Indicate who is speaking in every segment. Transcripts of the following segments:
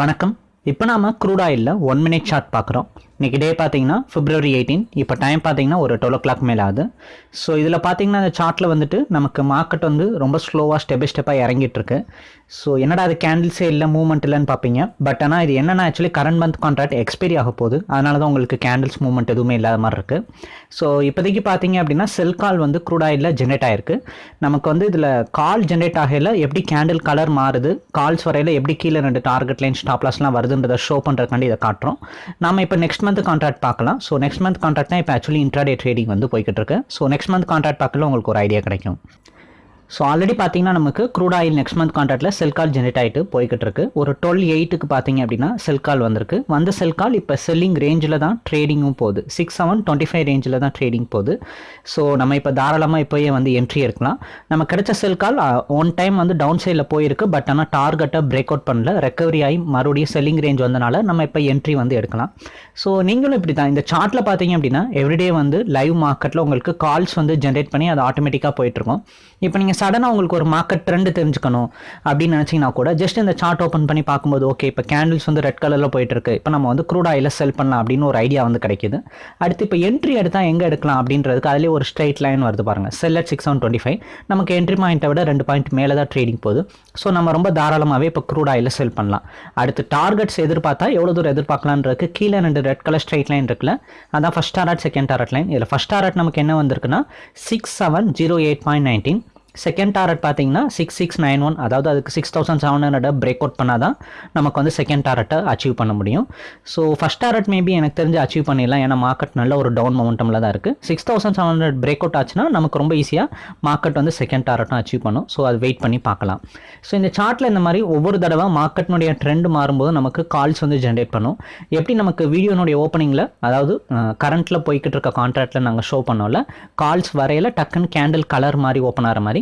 Speaker 1: வணக்கம். இப்போ நாம க்ரூட் ஆயிலில் ஒன் மினிட் ஷார்ட் பார்க்குறோம். இன்றைக்கி டே பார்த்தீங்கன்னா பிப்ரவரி எயிட்டீன் இப்போ டைம் பார்த்தீங்கன்னா ஒரு டுவெல் ஓ கிளாக் மேலே ஆகுது. ஸோ இதில் பார்த்தீங்கன்னா அந்த சார்ட்டில் வந்துட்டு நமக்கு மார்க்கெட் வந்து ரொம்ப ஸ்லோவாக ஸ்டெப் பை ஸ்டெப்பாக இறங்கிட்டு இருக்கு. ஸோ என்னடா அது கேண்டில்ஸே இல்லை மூவ்மெண்ட் இல்லைன்னு பார்ப்பீங்க பட் ஆனால் இது என்னென்னா actually current month contract expiry ஆக போகுது. அதனால தான் உங்களுக்கு கேண்டில்ஸ் மூவ்மெண்ட் எதுவுமே இல்லாத மாதிரி இருக்குது ஸோ இப்போதைக்கு பார்த்தீங்க அப்படின்னா செல் கால் வந்து க்ரூட் ஜென்ரேட் ஆகிருக்கு நமக்கு வந்து இதில் கால் ஜென்ரேட் ஆகையில் எப்படி கேண்டில் கலர் மாறுது கால்ஸ் வரையில் எப்படி கீழே ரெண்டு டார்கெட் லைன் ஸ்டாப்லாஸ்லாம் வருதுன்றதை ஷோ பண்ணுறதுக்காண்டி இதை காட்டுறோம். நம்ம இப்போ நெக்ஸ்ட் மந்த் கான்ட்ராக்ட் பார்க்கலாம். ஸோ நெக்ஸ்ட் மந்த் கான்ட்ராக்ட் தான் இப்போ ஆக்சுவலி இன்ட்ராடே ட்ரேடிங் வந்து போய்கிட்டு இருக்கு. ஸோ நெக்ஸ்ட் மந்த் கான்ட்ராக்ட் பார்க்கல உங்களுக்கு ஒரு ஐடியா கிடைக்கும். ஸோ ஆல்ரெடி பார்த்தீங்கன்னா நமக்கு க்ரூட் ஆயில் நெக்ஸ்ட் மந்த் கான்ட்ராக்டில் செல் கால் ஜென்ரேட் ஆகிட்டு போய்கிட்டு இருக்கு. ஒரு டுவெல் எயிட்டுக்கு பார்த்தீங்க அப்படின்னா செல் கால் வந்திருக்கு. வந்த செல் கால் இப்போ செல்லிங் ரேஞ்சில் தான் ட்ரேடிங்கும் போகுது. சிக்ஸ் செவன் டுவெண்ட்டி ஃபைவ் ரேஞ்சில் தான் ட்ரேடிங் போகுது. ஸோ நம்ம இப்போ தாராளமாக இப்போயே வந்து என்ட்ரி எடுக்கலாம். நம்ம கிடைச்ச செல் கால் ஒன் டைம் வந்து டவுன் சைடில் போயிருக்கு. பட் ஆனால் டார்கெட்டை பிரேக் அவுட் பண்ணல. ரெக்கவரி ஆகி மறுபடியும் செல்லிங் ரேஞ்ச் வந்தனால நம்ம இப்போ என்ட்ரி வந்து எடுக்கலாம். ஸோ நீங்களும் இப்படி தான் இந்த சார்ட்டில் பார்த்தீங்க அப்படின்னா எவ்ரிடே வந்து லைவ் மார்க்கெட்டில் உங்களுக்கு கால்ஸ் வந்து ஜென்ரேட் பண்ணி அது ஆட்டோமேட்டிக்காக போயிட்டுருக்கும் இப்போ நீங்கள் சடனாக உங்களுக்கு ஒரு மார்க்கெட் ட்ரெண்டு தெரிஞ்சுக்கணும் அப்படின்னு நினச்சிங்கன்னா கூட ஜஸ்ட் இந்த சார்ட் ஓப்பன் பண்ணி பார்க்கும்போது ஓகே இப்போ கேண்டில்ஸ் வந்து ரெட் கலரில் போயிட்டுருக்கு. இப்போ நம்ம வந்து க்ரூட் ஆயில செல் பண்ணலாம் அப்படின்னு ஒரு ஐடியா வந்து கிடைக்குது. அடுத்து இப்போ என்ட்ரி எடுத்தால் எங்கே எடுக்கலாம் அப்படின்றதுக்கு அதிலே ஒரு ஸ்ட்ரைட் லைன் வருது பாருங்கள் sell at six seven twenty five நமக்கு என்ட்ரி பாயிண்ட்டை விட ரெண்டு பாயிண்ட் மேலே தான் ட்ரேடிங் போகுது. ஸோ நம்ம ரொம்ப தாராளமாகவே இப்போ க்ரூட் ஆயில செல் பண்ணலாம். அடுத்து டார்கெட்ஸ் எதிர்பார்த்தா எவ்வளோ தூரம் எதிர்பார்க்கலான்றதுக்கு கீழே ரெண்டு ரெட் கலர் ஸ்ட்ரைட் லைன் இருக்குல்ல அதான் first target second target line இதில் ஃபஸ்ட் டாரட் நமக்கு என்ன வந்திருக்குன்னா six seven zero eight point nineteen second target பார்த்தீங்கன்னா சிக்ஸ் சிக்ஸ் நைன் ஒன் அதாவது அதுக்கு six thousand seven hundred break out பண்ணால் தான் நமக்கு வந்து செகண்ட் டாரட்டை அச்சீவ் பண்ண முடியும். ஸோ ஃபஸ்ட் டாரட் மேபி எனக்கு தெரிஞ்சு அச்சீவ் பண்ணிடலாம் ஏன்னா மார்க்கெட் நல்ல ஒரு டவுன் மொமெண்டமில் தான் இருக்குது six thousand seven hundred break out ஆச்சுன்னா நமக்கு ரொம்ப ஈஸியாக மார்க்கெட் வந்து செகண்ட் டாரட்டும் அச்சீவ் பண்ணும். ஸோ அது வெயிட் பண்ணி பார்க்கலாம். ஸோ இந்த சார்ட்டில் இந்த மாதிரி ஒவ்வொரு தடவை மார்க்கெட்னுடைய ட்ரெண்ட் மாறும்போது நமக்கு கால்ஸ் வந்து ஜென்ரேட் பண்ணும். எப்படி நமக்கு வீடியோனுடைய ஓப்பனிங்கில் அதாவது கரண்ட்டில் போய்கிட்டு இருக்க கான்ட்ராக்டில் நாங்கள் ஷோ பண்ணோம்ல கால்ஸ் வரையில் டக்குன்னு கேண்டில் கலர் மாதிரி ஓப்பன் ஆகிற மாதிரி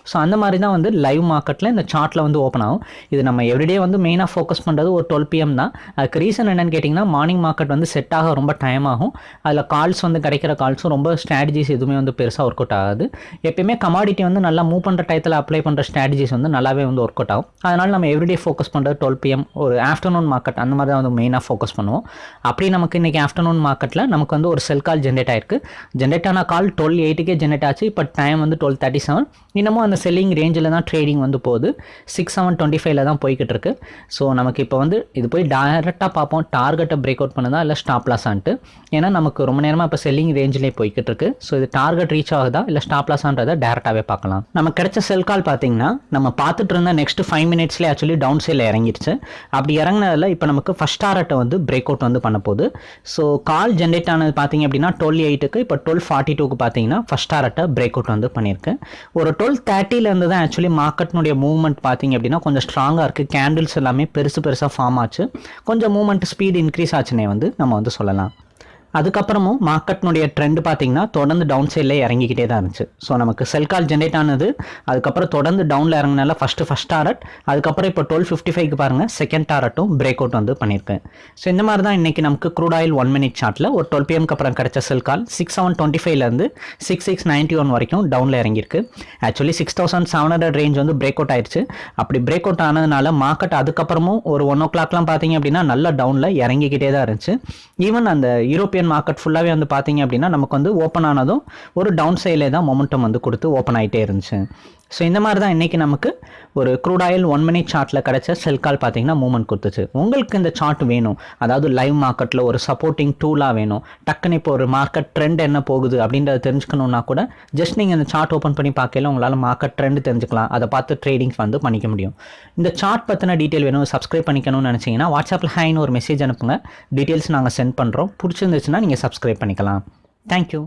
Speaker 1: ஸோ அந்த மாதிரி தான் வந்து லைவ் மார்க்கெட்டில் இந்த சார்ட்டில் வந்து ஓப்பன் ஆகும். இது நம்ம எவ்ரிடே வந்து மெயினாக ஃபோக்கஸ் பண்ணுறது ஒரு டுவெல் பிஎம் தான். அதுக்கு ரீசன் என்னென்னு கேட்டிங்கன்னா மார்னிங் மார்க்கெட் வந்து செட் ஆக ரொம்ப டைம் ஆகும். அதில் கால்ஸ் வந்து கிடைக்கிற கால்ஸும் ரொம்ப ஸ்ட்ராட்டஜிஸ் எதுவுமே வந்து பெருசாக ஒர்க் அவுட் ஆகாது. எப்பயுமே கமாடிட்டி வந்து நல்லா மூவ் பண்ணுற டயத்தில் அப்ளை பண்ணுற ஸ்ட்ராட்டஜிஸ் வந்து நல்லாவே வந்து ஒர்க் அவுட் ஆகும். அதனால் நம்ம எவ்ரிடே ஃபோக்கஸ் பண்ணுறது டுவெல் பிஎம் ஒரு ஆஃப்டர்நூன் மார்க்கெட் அந்த மாதிரி தான் வந்து மெயினாக ஃபோக்கஸ் பண்ணுவோம். அப்படி நமக்கு இன்றைக்கி ஆஃப்டர்நூன் மார்க்கெட்டில் நமக்கு வந்து ஒரு செல் கால் ஜென்ரேட் ஆயிருக்கு. ஜென்ரேட் ஆன கால் டுவெல் எயிட்டுக்கே ஜென்ரேட் ஆச்சு. இப்போ டைம் வந்து டுவெல் தேர்ட்டி செவன் இன்னமும் அந்த செல்லிங் ரேஞ்சில் தான் ட்ரேடிங் வந்து போகுது. சிக்ஸ் செவன் டுவெண்ட்டி ஃபைவ்ல தான் போய்கிட்டு இருக்கு. ஸோ நமக்கு இப்போ வந்து இது போய் டேரெக்டாக பார்ப்போம். டார்கெட்டை பிரேக் அவுட் பண்ணுதா இல்லை ஸ்டாப் லாஸான்ட்டு ஏன்னா நமக்கு ரொம்ப நேரமாக இப்போ செல்லிங் ரேஞ்சிலே போய்கிட்டு இருக்கு. ஸோ இது டார்கெட் ரீச் ஆகுதா இல்லை ஸ்டாப் லாஸான்றதை டேரெக்டாகவே பார்க்கலாம். நமக்கு கிடைச்ச செல் கால் பார்த்தீங்கன்னா நம்ம பார்த்துட்டு இருந்த நெக்ஸ்ட் ஃபைவ் மினிட்ஸ்லேயே ஆக்சுவலி டவுன் சைடில் இறங்கிடுச்சு அப்படி இறங்கினதில் இப்போ நமக்கு ஃபஸ்ட் டாரட்டை வந்து பிரேக் அவுட் வந்து பண்ண போகுது. ஸோ கால் ஜென்ரேட் ஆனது பார்த்தீங்க அப்படின்னா டுவெல் எயிட்டுக்கு இப்போ டுவெல் ஃபார்ட்டி டூக்கு பார்த்தீங்கன்னா ஃபஸ்ட் டாரட்டை பிரேக் அவுட் வந்து பண்ணியிருக்கு ஒரு டுவெல் தேர்ட்டிலேருந்து தான் ஆக்சுவலி மார்க்கெட்னுடைய மூவ்மெண்ட் பார்த்தீங்க அப்படின்னா கொஞ்சம் ஸ்ட்ராங்காக இருக்குது கேண்டில்ஸ் எல்லாமே பெருசு பெருசாக ஃபார்ம் ஆச்சு. கொஞ்சம் மூவ்மெண்ட் ஸ்பீடு இன்க்ரீஸ் ஆச்சுன்னே வந்து நம்ம வந்து சொல்லலாம். அதுக்கப்புறமும் மார்க்கெட்னுடைய ட்ரெண்ட் பார்த்தீங்கன்னா தொடர்ந்து டவுன் சைடில் இறங்கிக்கிட்டே தான் இருந்துச்சு. ஸோ நமக்கு செல் கால் ஜென்ரேட் ஆனது அதுக்கப்புறம் தொடர்ந்து டவுனில் இறங்கினால ஃபஸ்ட்டு ஃபஸ்ட் டாரட் அதுக்கப்புறம் இப்போ டுவெல் ஃபிஃப்டி ஃபைவ்க்கு பாருங்கள் செகண்ட் டாரட்டும் பிரேக் அவுட் வந்து பண்ணியிருக்கேன். ஸோ இந்த மாதிரி தான் இன்றைக்கி நமக்கு க்ரூட் ஆயில் ஒன் மினிட் சார்ட்டில் ஒரு டுவெல் பிஎம்க்கு அப்புறம் கிடச்ச sell call six seven twenty ஃபைவ்லேருந்து சிக்ஸ் சிக்ஸ் நைன்ட்டி ஒன் வரைக்கும் டவுனில் இறங்கியிருக்கு. Actually six thousand seven hundred range வந்து பிரேக் அவுட் ஆயிடுச்சு அப்படி பிரேக் அவுட் ஆனதுனால மார்க்கெட் அதுக்கப்புறமும் ஒரு ஒன் ஓ கிளாக்லாம் பார்த்தீங்க அப்படின்னா நல்ல டவுனில் இறங்கிக்கிட்டே தான் இருந்துச்சு. ஈவன் அந்த யூரோப்பியன் இந்தியன் மார்க்கெட் ஃபுல்லாகவே வந்து பார்த்தீங்க அப்படின்னா நமக்கு வந்து ஓப்பன் ஆனதும் ஒரு டவுன் சைடிலே தான் மொமெண்டம் வந்து கொடுத்து ஓப்பன் ஆகிட்டே இருந்துச்சு. ஸோ இந்த மாதிரி தான் இன்றைக்கி நமக்கு ஒரு க்ரூட் ஆயில் ஒன் மினிட் சார்ட்டில் கிடச்ச செல் கால் பார்த்தீங்கன்னா மூவ்மெண்ட் கொடுத்துச்சு. உங்களுக்கு இந்த சார்ட் வேணும். அதாவது லைவ் மார்க்கெட்டில் ஒரு சப்போர்ட்டிங் டூலாக வேணும். டக்குன்னு இப்போ ஒரு மார்க்கெட் ட்ரெண்ட் என்ன போகுது அப்படின்றத தெரிஞ்சுக்கணுன்னா கூட ஜஸ்ட் நீங்கள் இந்த சார்ட் ஓப்பன் பண்ணி பார்க்கல உங்களால் மார்க்கெட் ட்ரெண்ட் தெரிஞ்சுக்கலாம். அதை பார்த்து ட்ரேடிங்ஸ் வந்து பண்ணிக்க முடியும். இந்த சார்ட் பற்றின டீட்டெயில் வேணும் சப்ஸ்கிரைப் பண்ணிக்கணும்னு நினச்சிங்கன்னா வாட்ஸ்அப்பில் ஹைன்னு ஒரு மெசேஜ் அனுப்புங்க. டீட்டெயில்ஸ் நாங்கள் சென்ட் பண்ணுறோம் பிடிச்சிருந்துச்சுன்னா நீங்கள் சப்ஸ்கிரைப் பண்ணிக்கலாம். தேங்க்யூ